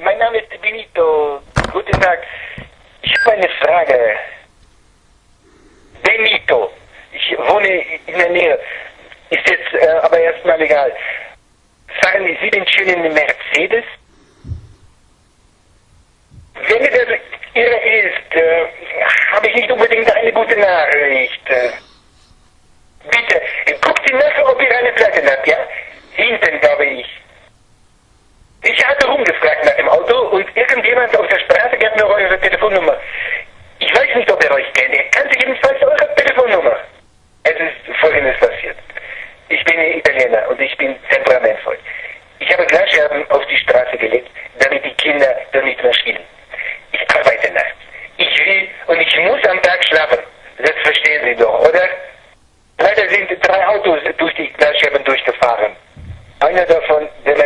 mein Name ist Benito. Guten Tag. Ich habe eine Frage. Benito. Ich wohne in der Nähe. Ist jetzt äh, aber erstmal egal. Fahren Sie den schönen Mercedes? Wenn das Ihre ist, äh, habe ich nicht unbedingt eine gute Nachricht. Bitte, guckt Sie nach, ob ihr eine Platte habt, ja? Hinten, glaube ich. Ich hatte rumgefragt nach dem Auto und irgendjemand auf der Straße gab mir eure Telefonnummer. Ich weiß nicht, ob er euch kennt. Er kannte jedenfalls eure Telefonnummer. Es ist Folgendes passiert. Ich bin Italiener und ich bin temperamentvoll. Ich habe Glasscherben auf die Straße gelegt, damit die Kinder da nicht mehr spielen. Ich arbeite nachts. Ich will und ich muss am Tag schlafen. Das verstehen Sie doch, oder? Leider sind drei Autos durch die Glasscherben durchgefahren. Einer davon der.